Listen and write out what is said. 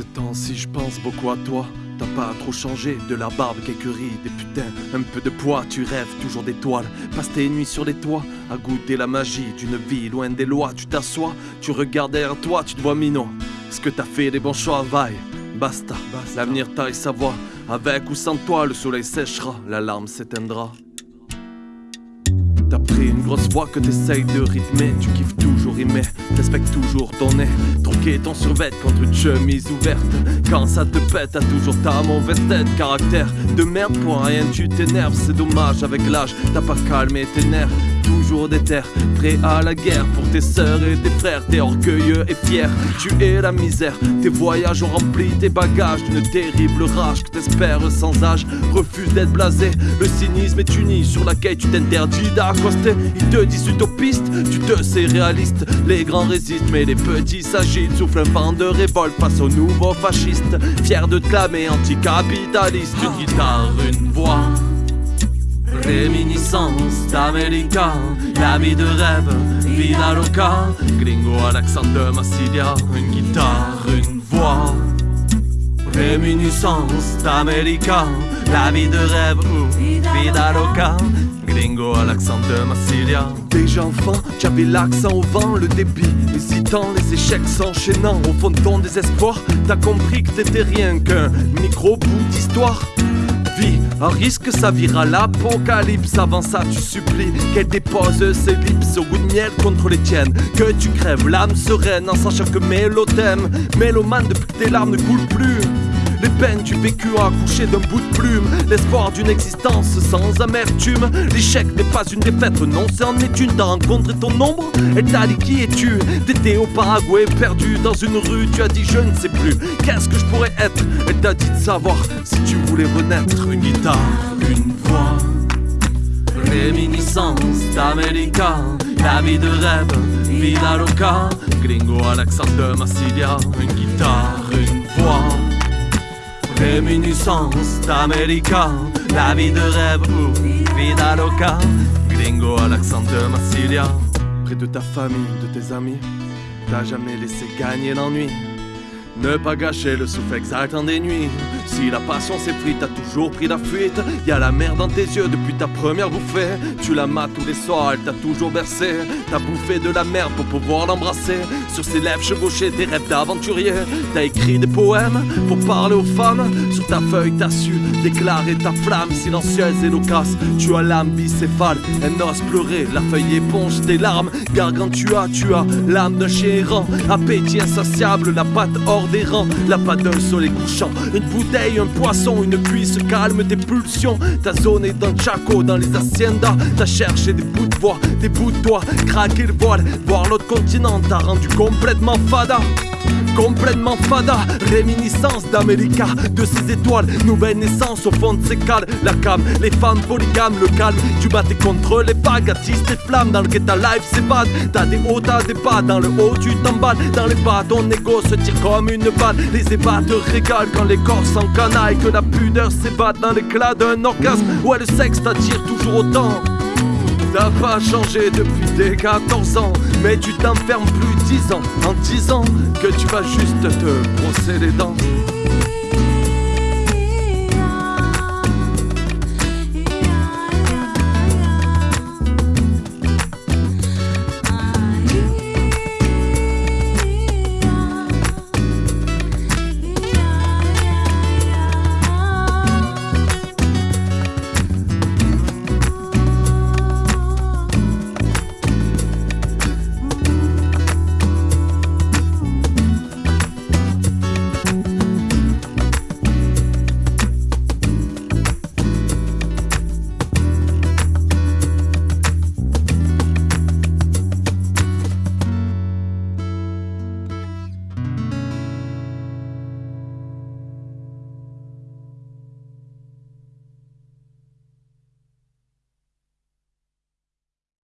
Ces temps-ci, je pense beaucoup à toi. T'as pas trop changé, de la barbe, quelques rides, des putains, un peu de poids, tu rêves toujours d'étoiles. Passe tes nuits sur les toits, à goûter la magie d'une vie loin des lois. Tu t'assois, tu regardes derrière toi, tu te vois minot. Est-ce que t'as fait des bons choix, vaille Basta, l'avenir taille sa voix. Avec ou sans toi, le soleil séchera, la larme s'éteindra. Une grosse voix que t'essayes de rythmer, tu kiffes toujours rimer, t'espectes toujours ton nez, troquer ton survêt contre une chemise ouverte. Quand ça te pète, t'as toujours ta mauvaise tête, caractère de merde pour rien, tu t'énerves, c'est dommage avec l'âge, t'as pas calmé tes nerfs toujours déter, prêt à la guerre pour tes sœurs et tes frères. T'es orgueilleux et fier, tu es la misère. Tes voyages ont rempli tes bagages d'une terrible rage que t'espères sans âge. Refuse d'être blasé, le cynisme est uni sur laquelle tu t'interdis d'accoster. Ils te disent utopiste, tu te sais réaliste. Les grands résistent, mais les petits s'agitent. Souffle un vent de révolte face aux nouveaux fascistes. Fier de clamer anticapitaliste, une guitare, une voix. Réminiscence d'Américain, la vie de rêve, vida loca, gringo à l'accent de Massilia, une guitare, une voix. Réminiscence d'Américain, la vie de rêve, vida loca, gringo à l'accent de Massilia. Déjà enfant, j'avais l'accent au vent, le débit hésitant, les échecs s'enchaînant. Au fond de ton désespoir, t'as compris que t'étais rien qu'un micro-bout d'histoire vie Un risque ça vira l'apocalypse Avant ça tu supplies qu'elle dépose ses lips Au goût de miel contre les tiennes. Que tu crèves l'âme sereine en sachant que Mélo t'aime Mélomane depuis que tes larmes ne coulent plus les peines du vécu accouché d'un bout de plume, l'espoir d'une existence sans amertume. L'échec n'est pas une défaite, non, c'est est une. T'as rencontré ton ombre, elle t'a dit qui es-tu T'étais au Paraguay, perdu dans une rue, tu as dit je ne sais plus. Qu'est-ce que je pourrais être? Elle t'a dit de savoir si tu voulais renaître. Une guitare, une voix, réminiscence d'Américain, la vie de rêve, vida loca, gringo à l'accent de Massilia. Une guitare, une voix. Réminiscence d'Américain, la vie de rêve ou vida loca, gringo à l'accent de Massilia. Près de ta famille, de tes amis, t'as jamais laissé gagner l'ennui. Ne pas gâcher le souffle exaltant des nuits. Si la passion s'effrite, t'as toujours pris la fuite. Y a la mer dans tes yeux depuis ta première bouffée. Tu la mates tous les soirs, elle t'a toujours bercé. T'as bouffé de la merde pour pouvoir l'embrasser. Sur ses lèvres chevauchées, des rêves d'aventurier. T'as écrit des poèmes pour parler aux femmes. Sur ta feuille, t'as su déclarer ta flamme silencieuse et loquace. Tu as l'âme bicéphale, elle n'ose pleurer. La feuille éponge tes larmes. Gargantua, tu as l'âme d'un chien errant. Appétit insatiable, la patte hors des rangs, la patte d'un soleil couchant. Une bouteille, un poisson, une cuisse calme tes pulsions. T'as zoné dans le chaco, dans les haciendas. T'as cherché des bouts de voix, des bouts de toi. Craquer le voile, voir l'autre continent. T'as rendu complètement fada. Complètement fada, réminiscence d'América, de ses étoiles, nouvelle naissance au fond de ses cales, la cam, les femmes polygames, le calme, tu battais contre les vagues, attise tes flammes, dans le ta life bad, t'as des hauts, t'as des bas, dans le haut tu t'emballes, dans les bas ton ego se tire comme une balle, les régalent quand les corps s'encanaillent, que la pudeur s'ébatte dans l'éclat d'un orgasme, ouais le sexe t'attire toujours autant. T'as pas changé depuis tes 14 ans, mais tu t'enfermes plus 10 ans en disant que tu vas juste te brosser les dents.